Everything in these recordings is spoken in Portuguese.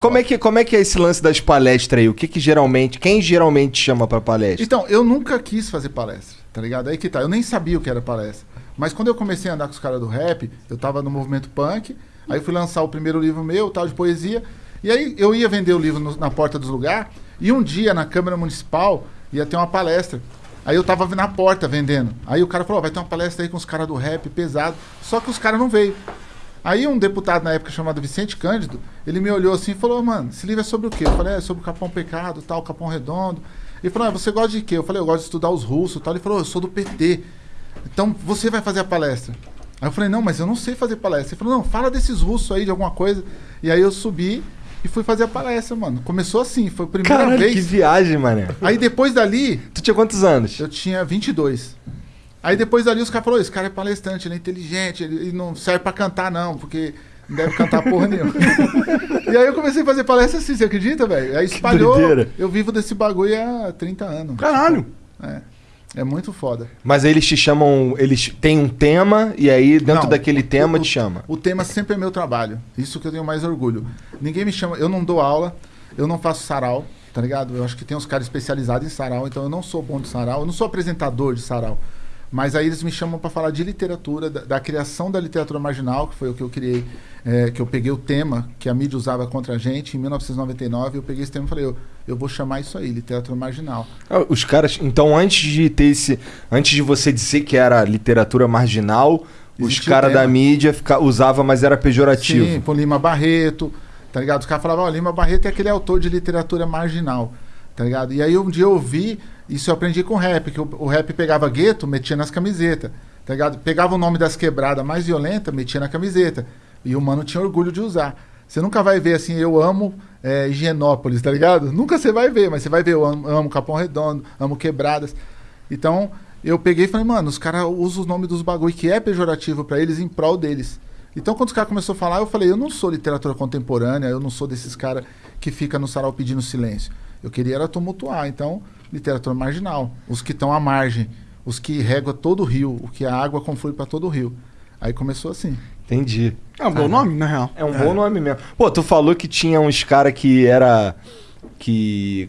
Como é, que, como é que é esse lance das palestras aí? O que que geralmente, quem geralmente chama pra palestra? Então, eu nunca quis fazer palestra, tá ligado? Aí que tá, eu nem sabia o que era palestra. Mas quando eu comecei a andar com os caras do rap, eu tava no movimento punk, aí fui lançar o primeiro livro meu, tal, de poesia, e aí eu ia vender o livro no- na porta dos lugares, e um dia na Câmara Municipal ia ter uma palestra. Aí eu tava na porta vendendo. Aí o cara falou, ó, vai ter uma palestra aí com os caras do rap pesado. Só que os caras não veio. Aí um deputado na época chamado Vicente Cândido, ele me olhou assim e falou, mano, esse livro é sobre o quê? Eu falei, é sobre o Capão Pecado, tal, Capão Redondo. Ele falou, ah, você gosta de quê? Eu falei, eu gosto de estudar os russos, tal. Ele falou, eu sou do PT. Então você vai fazer a palestra. Aí eu falei, não, mas eu não sei fazer palestra. Ele falou, não, fala desses russos aí, de alguma coisa. E aí eu subi e fui fazer a palestra, mano. Começou assim, foi a primeira Caralho, vez. que viagem, mané. Aí depois dali, Tu tinha quantos anos? eu tinha 22. Aí depois dali os caras falaram, esse cara é palestrante, ele é inteligente, ele, não serve pra cantar não, porque não deve cantar porra nenhuma. e aí eu comecei a fazer palestra assim, você acredita, velho? Aí espalhou, eu vivo desse bagulho há 30 anos. Caralho. É, é muito foda. Mas aí eles te chamam, eles têm um tema e aí dentro Não, daquele tema o- te chama. O tema sempre é meu trabalho. Isso que eu tenho mais orgulho. Ninguém me chama, eu não dou aula, eu não faço sarau, tá ligado? Eu acho que tem uns caras especializados em sarau, então eu não sou bom de sarau, eu não sou apresentador de sarau. Mas aí eles me chamam para falar de literatura, da, da criação da literatura marginal, que foi o que eu criei, é, que eu peguei o tema que a mídia usava contra a gente em 1999, eu peguei esse tema e falei, eu, eu vou chamar isso aí, literatura marginal. Ah, Os caras, então antes de ter esse, antes de você dizer que era literatura marginal, os Existia caras da mídia fica, usava, mas era pejorativo. Sim, por Lima Barreto, tá ligado? Os caras falavam, ó, Lima Barreto é aquele autor de literatura marginal, tá ligado? E aí um dia eu ouvi, isso eu aprendi com rap, que o, o rap pegava gueto, metia nas camisetas, tá ligado? Pegava o nome das quebradas mais violentas, metia na camiseta. E o mano tinha orgulho de usar. Você nunca vai ver assim, eu amo é, Higienópolis, tá ligado? Nunca você vai ver, mas você vai ver, eu amo, amo Capão Redondo, amo Quebradas. Então, eu peguei e falei, mano, os caras usam os nomes dos bagulho que é pejorativo pra eles em prol deles. Então, quando os caras começaram a falar, eu falei, eu não sou literatura contemporânea, eu não sou desses caras que fica no sarau pedindo silêncio. Eu queria era tumultuar, então, literatura marginal. Os que estão à margem, os que regam todo o rio, o que a água conflui para todo o rio. Aí começou assim. Entendi. É um bom nome, na real. É um bom nome mesmo. Pô, tu falou que tinha uns caras que era. que.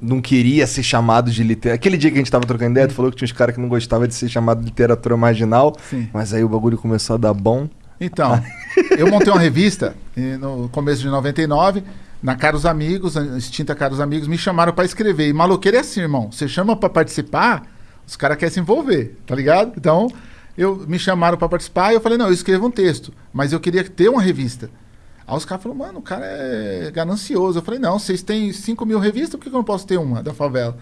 não queria ser chamado de literatura. Aquele dia que a gente tava trocando ideia, tu falou que tinha uns caras que não gostavam de ser chamado de literatura marginal. Sim. Mas aí o bagulho começou a dar bom. Então, eu montei uma revista no começo de 99, na Caros Amigos, extinta Caros Amigos, me chamaram pra escrever. E maloqueiro é assim, irmão. Você chama pra participar, os caras querem se envolver, tá ligado? Então, eu me chamaram pra participar e eu falei, não, eu escrevo um texto, mas eu queria ter uma revista. Aí os caras falaram, mano, o cara é ganancioso. Eu falei, não, vocês têm 5 mil revistas, por que eu não posso ter uma da favela?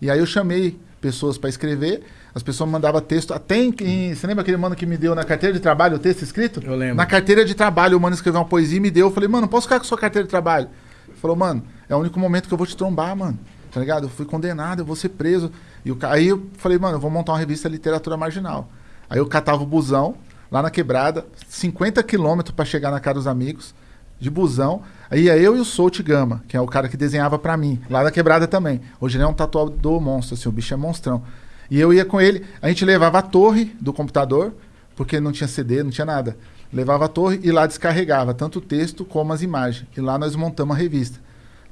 E aí eu chamei pessoas pra escrever, as pessoas mandavam texto, até em, em- Você lembra aquele mano que me deu na carteira de trabalho o texto escrito? Eu lembro. Na carteira de trabalho, o mano escreveu uma poesia e me deu. Eu falei, mano, posso ficar com sua carteira de trabalho? Ele falou, mano, é o único momento que eu vou te trombar, mano. Tá ligado? Eu fui condenado, eu vou ser preso. E o aí eu falei, mano, eu vou montar uma revista Literatura Marginal. Aí eu catava o busão, lá na quebrada, 50 quilômetros pra chegar na casa dos amigos, de busão. Aí ia eu e o Solt Gama, que é o cara que desenhava pra mim, lá da quebrada também. Hoje ele é um tatuador monstro, assim, o bicho é monstrão. E eu ia com ele, a gente levava a torre do computador, porque não tinha CD, não tinha nada. Levava a torre e lá descarregava tanto o texto como as imagens. E lá nós montamos a revista.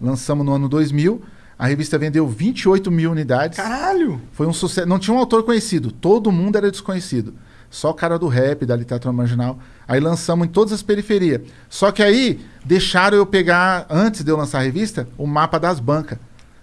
Lançamos no ano 2000, a revista vendeu 28 mil unidades. Caralho! Foi um sucesso. Não tinha um autor conhecido, todo mundo era desconhecido. Só cara do rap, da literatura marginal. Aí lançamos em todas as periferias. Só que aí deixaram eu pegar, antes de eu lançar a revista, o mapa das bancas.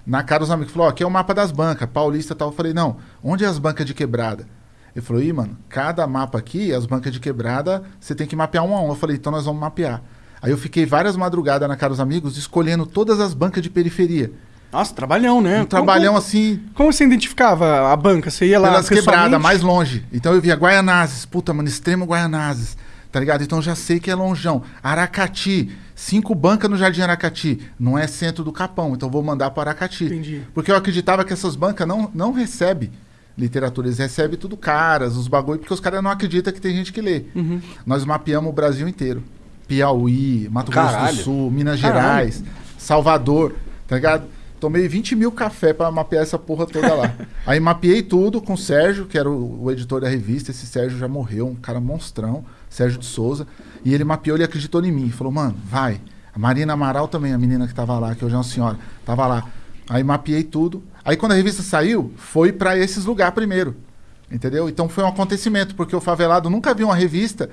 Na cara dos amigos. Falou, aqui é o mapa das bancas, paulista e tal. Eu falei, não, onde é as bancas de quebrada? Ele falou, ih, mano, cada mapa aqui, as bancas de quebrada, você tem que mapear um a um. Eu falei, então nós vamos mapear. Aí eu fiquei várias madrugadas na cara dos amigos, escolhendo todas as bancas de periferia. Nossa, trabalhão, né? Um trabalhão assim, Como, como você identificava a banca? Você ia lá pelas quebradas, mais longe. Então eu via Guaianazes, puta, mano, extremo Guaianazes, tá ligado? Então já sei que é longeão. Aracati, cinco bancas no Jardim Aracati, não é centro do Capão, então vou mandar para Aracati. Entendi. Porque eu acreditava que essas bancas não, não recebem literatura, eles recebem tudo caras, os bagulho, porque os caras não acreditam que tem gente que lê. Uhum. Nós mapeamos o Brasil inteiro. Piauí, Mato Grosso Caralho. do Sul, Minas Caralho. Gerais, Salvador, tá ligado? Tomei 20 mil café pra mapear essa porra toda lá. Aí mapeei tudo com o Sérgio, que era o, o editor da revista. Esse Sérgio já morreu, um cara monstrão, Sérgio de Souza. E ele mapeou, ele acreditou em mim. Falou, mano, vai. A Marina Amaral também, a menina que tava lá, que hoje é uma senhora, tava lá. Aí mapeei tudo. Aí quando a revista saiu, foi para esses lugares primeiro. Entendeu? Então foi um acontecimento, porque o favelado nunca viu uma revista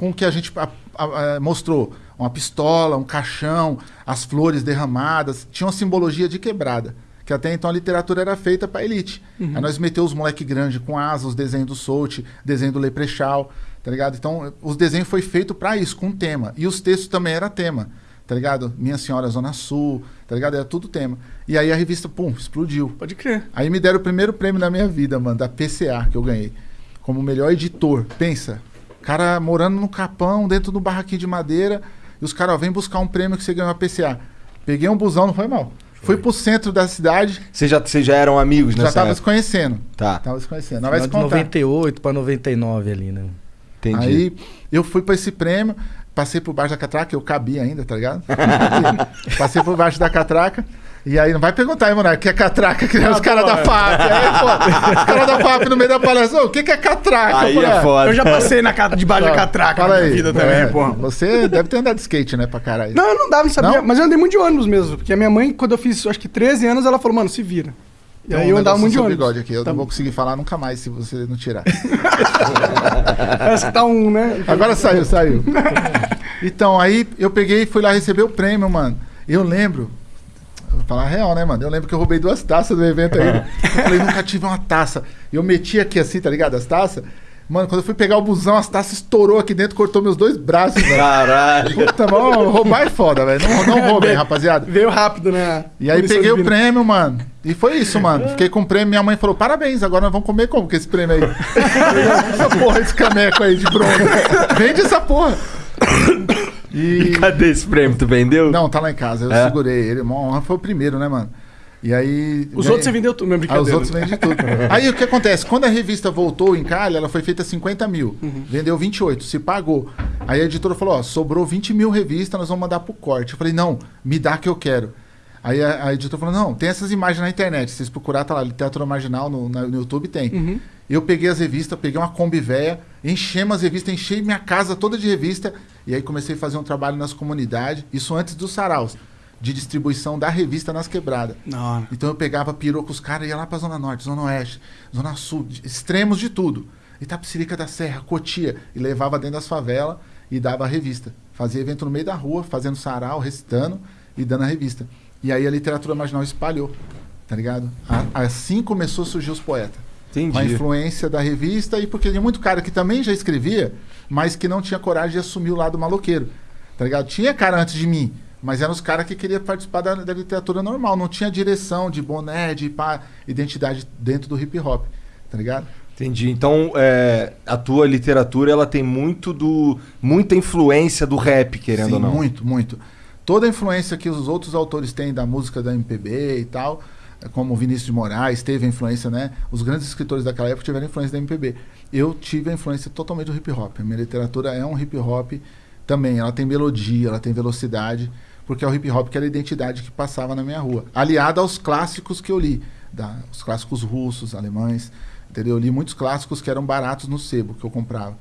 com o que a gente a, a, a, mostrou. Uma pistola, um caixão, as flores derramadas. Tinha uma simbologia de quebrada. Que até então a literatura era feita para elite. Uhum. Aí nós meteu os moleque grande com asas, os desenhos do Solt, desenho do Leprechal, tá ligado? Então os desenhos foi feito para isso, com tema. E os textos também era tema tá ligado? Minha Senhora Zona Sul, tá ligado? Era tudo tema. E aí a revista, pum, explodiu. Pode crer. Aí me deram o primeiro prêmio da minha vida, mano, da PCA, que eu ganhei. Como melhor editor. Pensa, cara morando no Capão, dentro do barraquinho de madeira, e os caras, ó, vem buscar um prêmio que você ganhou a PCA. Peguei um busão, não foi mal. Foi. Fui pro centro da cidade. Vocês já, já eram amigos, né? Já tava se conhecendo. Tá. Tava se conhecendo. Não vai se contar. 98 pra 99 ali, né? Entendi. Aí eu fui para esse prêmio. Passei por baixo da catraca, eu cabia ainda, tá ligado? Passei por baixo da catraca. E aí, não vai perguntar, hein, mano, que é catraca, que é os caras da FAP. Aí, pô, os caras da FAP no meio da palestra, o que, que é catraca? Aí é ah, foda. Eu já passei na, debaixo da catraca na aí, vida também, é, pô. Você deve ter andado de skate, né, pra caralho. Não, eu não dava, não sabia. Não? Mas eu andei muito de ônibus mesmo. Porque a minha mãe, quando eu fiz, acho que 13 anos, ela falou, mano, se vira. E aí um eu andava muito de ônibus. bigode aqui, eu Tá não bom. vou conseguir falar nunca mais se você não tirar. Parece que tá um, né? Agora saiu, saiu. Então, aí eu peguei e fui lá receber o prêmio, mano. Eu lembro. Falar a real, né, mano? Eu lembro que eu roubei duas taças do evento aí. Eu falei, nunca tive uma taça. Eu meti aqui assim, tá ligado? As taças. Mano, quando eu fui pegar o busão, as taças estourou aqui dentro, cortou meus dois braços, velho. Caralho. Puta, mano, roubar é foda, velho. Não, não roubem, rapaziada. Veio rápido, né? E aí peguei o prêmio, mano. E foi isso, mano. Fiquei com o prêmio. Minha mãe falou: parabéns, agora nós vamos comer como com esse prêmio aí? essa porra, esse caneco aí de bronze. Vende essa porra. E cadê esse prêmio? Tu vendeu? Não, tá lá em casa. Eu É? segurei ele. Uma honra foi o primeiro, né, mano? E aí. Os ganhei- outros você vendeu tudo, minha Ah, os outros vendem tudo. Aí o que acontece? Quando a revista voltou em Calha, ela foi feita 50 mil. Uhum. Vendeu 28, se pagou. Aí a editora falou: ó, sobrou 20 mil revistas, nós vamos mandar pro corte. Eu falei: não, me dá que eu quero. Aí a, a editora falou: não, tem essas imagens na internet. Se vocês procurar, tá lá, literatura marginal no, na- no YouTube tem. Uhum. Eu peguei as revistas, peguei uma Kombi véia, enchemos as revistas, enchei minha casa toda de revista. E aí comecei a fazer um trabalho nas comunidades, isso antes dos saraus, de distribuição da revista nas quebradas. Não, Então eu pegava pirou com os caras e ia lá pra Zona Norte, Zona Oeste, Zona Sul, de- extremos de tudo. Itapecerica da Serra, Cotia, e levava dentro das favelas e dava a revista. Fazia evento no meio da rua, fazendo sarau, recitando e dando a revista. E aí a literatura marginal espalhou, tá ligado? A- assim começou a surgir os poetas. Com a Entendi. influência da revista e porque tinha muito cara que também já escrevia, mas que não tinha coragem de assumir o lado maloqueiro. Tá ligado? Tinha cara antes de mim, mas eram os caras que queriam participar da, da literatura normal. Não tinha direção de boné, de pá, identidade dentro do hip hop. Tá ligado? Entendi. Então, é, a tua literatura ela tem muito do muita influência do rap, querendo Sim, ou não. muito, muito. Toda a influência que os outros autores têm da música da MPB e tal, eh, como Vinícius de Moraes, teve a influência, né? Os grandes escritores daquela época tiveram influência da MPB. Eu tive a influência totalmente do hip hop. A minha literatura é um hip hop também. Ela tem melodia, ela tem velocidade, porque é o hip hop que era a identidade que passava na minha rua. Aliada aos clássicos que eu li, da, os clássicos russos, alemães, entendeu? Eu li muitos clássicos que eram baratos no sebo que eu comprava.